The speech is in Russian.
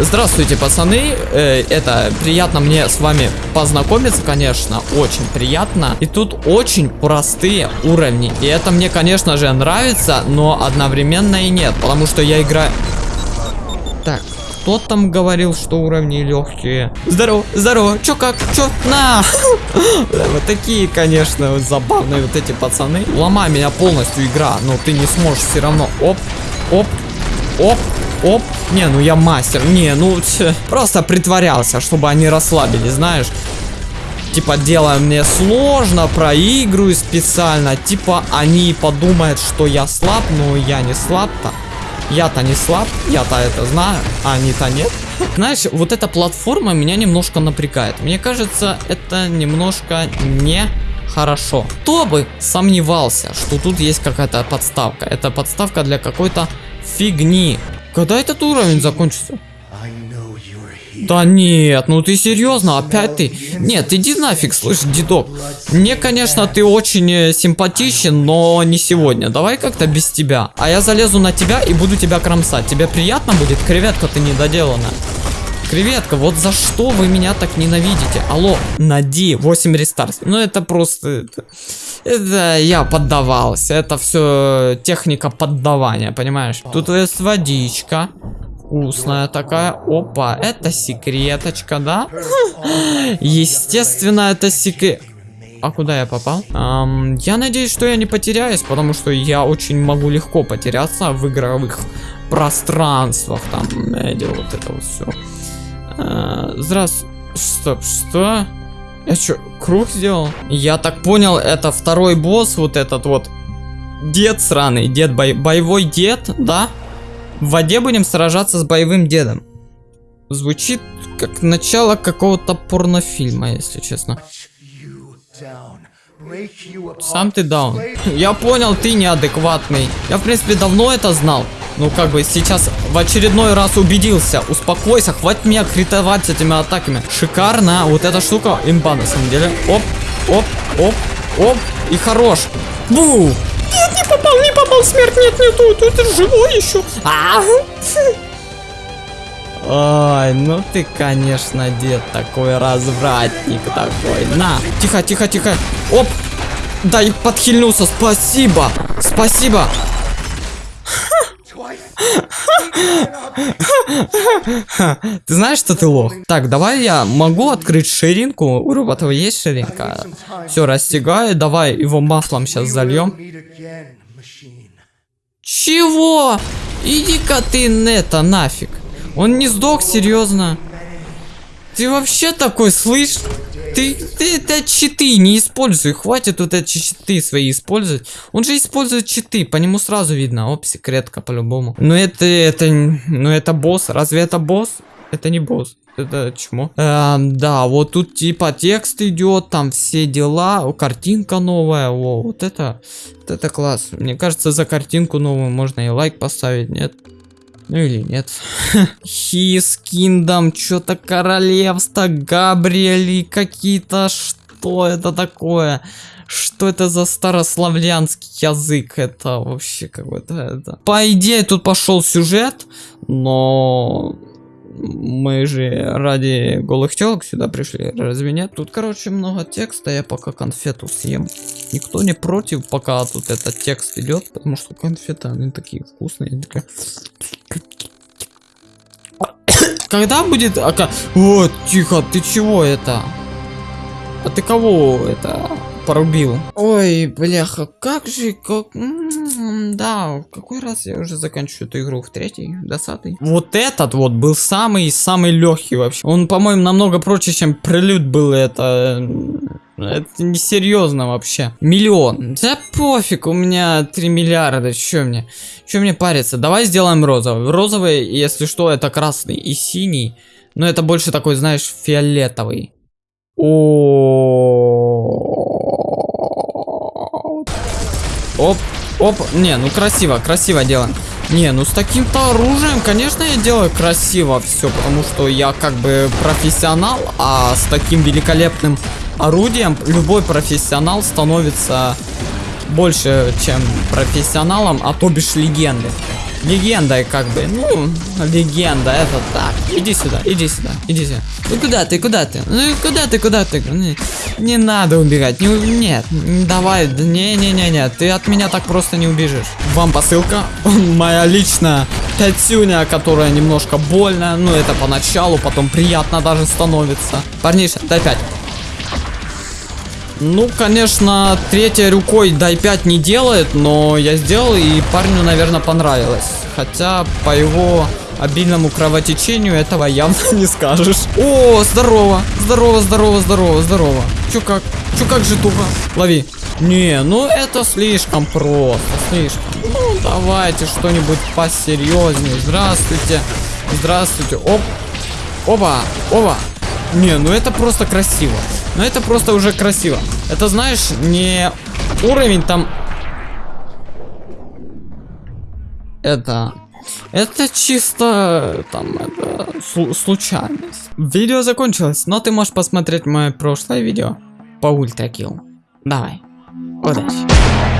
Здравствуйте, пацаны. Э, это приятно мне с вами познакомиться, конечно, очень приятно. И тут очень простые уровни. И это мне, конечно же, нравится, но одновременно и нет, потому что я играю... Так, кто там говорил, что уровни легкие? Здорово, здорово, чё как, чё, на! Вот такие, конечно, забавные вот эти пацаны. Ломай меня полностью игра, но ты не сможешь все равно. Оп, оп, оп, Оп. Не, ну я мастер. Не, ну ть, просто притворялся, чтобы они расслабились, знаешь. Типа, делая мне сложно, проигрываю специально. Типа, они подумают, что я слаб, но я не слаб-то. Я-то не слаб, я-то это знаю, а они-то нет. Знаешь, вот эта платформа меня немножко напрягает. Мне кажется, это немножко не хорошо. Кто бы сомневался, что тут есть какая-то подставка. Это подставка для какой-то фигни. Когда этот уровень закончится? Да нет, ну ты серьезно, опять ты? Нет, иди нафиг, слышь, дедок. Мне, конечно, ты очень э, симпатичен, но не сегодня. Давай как-то без тебя. А я залезу на тебя и буду тебя кромсать. Тебе приятно будет? Креветка ты недоделана. Креветка, вот за что вы меня так ненавидите? Алло, нади, 8 рестарс. Ну это просто... Это, я поддавался. Это все техника поддавания, понимаешь? Тут есть водичка. Вкусная такая. Опа, это секреточка, да? Естественно, это секрет... А куда я попал? Эм, я надеюсь, что я не потеряюсь, потому что я очень могу легко потеряться в игровых пространствах. Там, эти, вот это вот все. Э, здравствуй. Стоп, что? Я что, круг сделал? Я так понял, это второй босс, вот этот вот. Дед сраный, дед, бой, боевой дед, да? В воде будем сражаться с боевым дедом. Звучит как начало какого-то порнофильма, если честно. Сам ты даун. Я понял, ты неадекватный. Я, в принципе, давно это знал. Ну, как бы, сейчас в очередной раз убедился. Успокойся, хватит меня критовать этими атаками. Шикарно. Вот эта штука имба, на самом деле. Оп, оп, оп, оп. И хорош. Бу! Нет, не попал, не попал. Смерть нет, нету. Тут живой еще. А -а -а. Ой, ну ты, конечно, дед такой развратник такой. На, тихо, тихо, тихо. Оп, да, и подхильнулся. Спасибо, спасибо. Ты знаешь, что ты лох? Так, давай я могу открыть ширинку. У робота есть ширинка. Все, растягаю. Давай его маслом сейчас зальем. Чего? Иди-ка ты это нафиг. Он не сдох, серьезно. Ты вообще такой, слышь? Ты, ты это читы не используй. Хватит вот эти читы свои использовать. Он же использует читы, по нему сразу видно. Оп, секретка по-любому. Но это, это, ну это босс. Разве это босс? Это не босс. Это чмо? Эм, да, вот тут типа текст идет, там все дела, картинка новая, о, вот это, вот это класс. Мне кажется, за картинку новую можно и лайк поставить, нет? Ну или нет. His Kingdom, что-то королевство, Габриэли, какие-то... Что это такое? Что это за старославянский язык? Это вообще какой-то... Это... По идее, тут пошел сюжет, но мы же ради голых телок сюда пришли, разве нет? Тут, короче, много текста, я пока конфету съем. Никто не против, пока тут этот текст идет, потому что конфеты, они такие вкусные. Когда будет... Ака... Вот, тихо, ты чего это? А ты кого это порубил? Ой, бляха, как же, как... да, какой раз я уже заканчиваю эту игру? В третий? Десятый? Вот этот вот был самый-самый легкий вообще. Он, по-моему, намного проще, чем прелюд был это... Это несерьезно вообще. Миллион. Да пофиг, у меня 3 миллиарда. Че мне? Че мне париться? Давай сделаем розовый. Розовый, если что, это красный и синий. Но это больше такой, знаешь, фиолетовый. О. Оп. Не, ну красиво, красиво делаем. Не, ну с таким-то оружием, конечно, я делаю красиво все, потому что я как бы профессионал, а с таким великолепным орудием любой профессионал становится больше, чем профессионалом, а то бишь легендой. Легендой, как бы. Ну, легенда, это так. Иди сюда, иди сюда, иди сюда. Ну куда ты, куда ты? Ну куда ты, куда ты? Не, не надо убегать. Не, нет, давай, не-не-не-не, ты от меня так просто не убежишь. Вам посылка. Моя личная пятюня, которая немножко больно. Ну это поначалу, потом приятно даже становится. Парниша, дай 5. Ну, конечно, третьей рукой дай 5 не делает, но я сделал, и парню, наверное, понравилось. Хотя, по его обильному кровотечению этого явно не скажешь. О, здорово, здорово, здорово, здорово, здорово. Чё как, чё как же туго? Лови. Не, ну это слишком просто, слишком. Ну, давайте что-нибудь посерьезнее. Здравствуйте, здравствуйте. Оп, оба, оба. Не, ну это просто красиво. Ну это просто уже красиво. Это знаешь, не уровень там... Это... Это чисто там это слу случайность. Видео закончилось, но ты можешь посмотреть мое прошлое видео по ультракилл. Давай. Удачи.